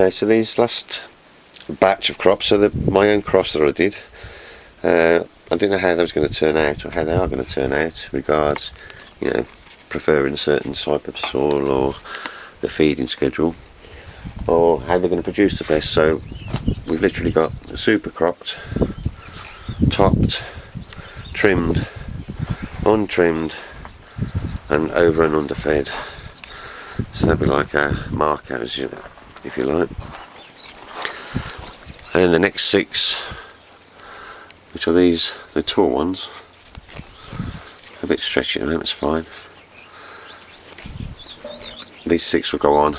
Okay, so these last batch of crops, so the, my own cross that I did, uh, I didn't know how they was going to turn out or how they are going to turn out regards, you know, preferring certain type of soil or the feeding schedule or how they're going to produce the best. So we've literally got super cropped, topped, trimmed, untrimmed and over and underfed. So that'd be like our markers, if you like. And then the next six, which are these, the tall ones, a bit stretchy at the it's fine. These six will go on.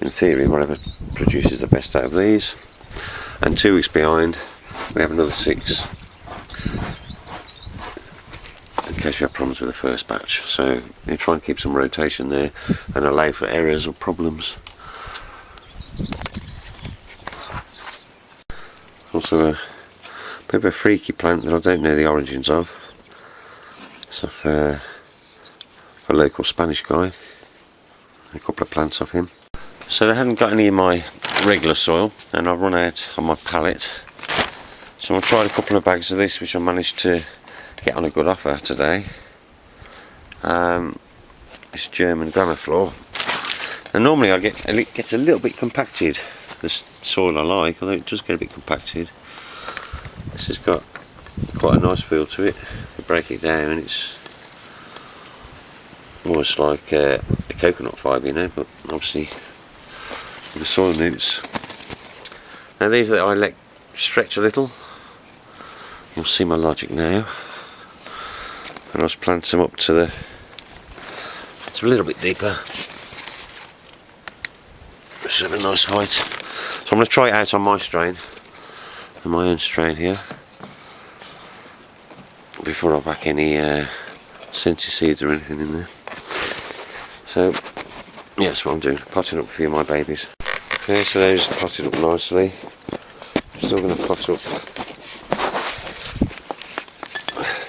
In theory whatever produces the best out of these. And two weeks behind we have another six. In case we have problems with the first batch. So you try and keep some rotation there and allow for errors or problems also a bit of a freaky plant that I don't know the origins of it's a, uh, a local Spanish guy a couple of plants of him so they haven't got any in my regular soil and I've run out on my pallet. So I tried a couple of bags of this which I managed to get on a good offer today. Um, it's German Gramoflor. And normally I get it gets a little bit compacted, the soil I like, although it does get a bit compacted. This has got quite a nice feel to it. You break it down and it's almost like uh, a coconut fibre, you know, but obviously the soil nutes. Now these that I let stretch a little, you'll see my logic now. And I'll just plant them up to the, it's a little bit deeper. Have a nice height. So I'm going to try it out on my strain, on my own strain here, before I pack any uh, seeds or anything in there. So, yeah, that's what I'm doing, potting up a few of my babies. Okay, so those potted up nicely. I'm still going to pot up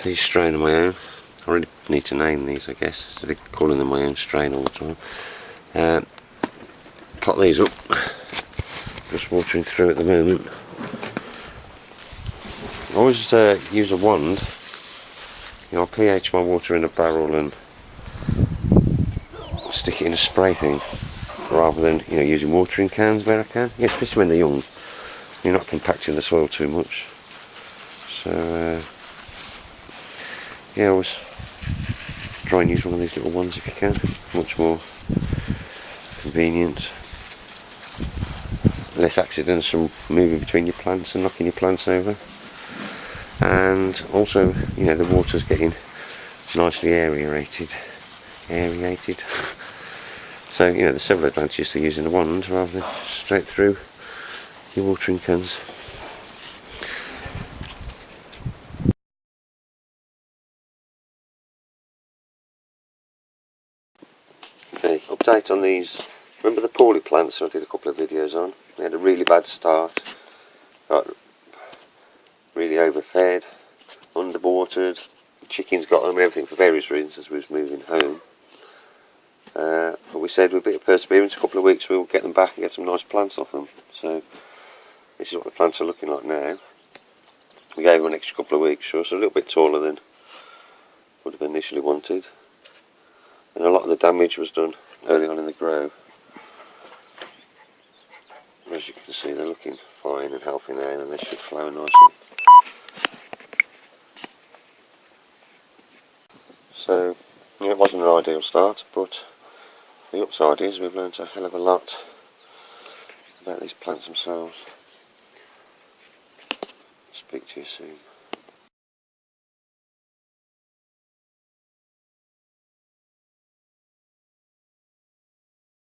these strain of my own. I really need to name these, I guess, instead of calling them my own strain all the time. Uh, pot these up, just watering through at the moment. I always uh, use a wand. You know, I'll pH my water in a barrel and stick it in a spray thing rather than you know using watering cans where I can. Yeah, especially when they're young. You're not compacting the soil too much. So uh, yeah, always try and use one of these little ones if you can. Much more convenient. Less accidents from moving between your plants and knocking your plants over. And also, you know, the water's getting nicely aerated. Aerated. So, you know, there's several advantages to using a wand rather than straight through your watering cans. Okay, update on these. Remember the poorly plants I did a couple of videos on? They had a really bad start. Got really overfed, underwatered. chickens got them and everything for various reasons as we was moving home. Uh, but we said with a bit of perseverance, a couple of weeks we'll get them back and get some nice plants off them. So this is what the plants are looking like now. We gave them an extra couple of weeks, so it's a little bit taller than would have initially wanted. And a lot of the damage was done early on in the grow. As you can see, they're looking fine and healthy now, and they should flower nicely. So, yeah, it wasn't an ideal start, but the upside is we've learned a hell of a lot about these plants themselves. Speak to you soon.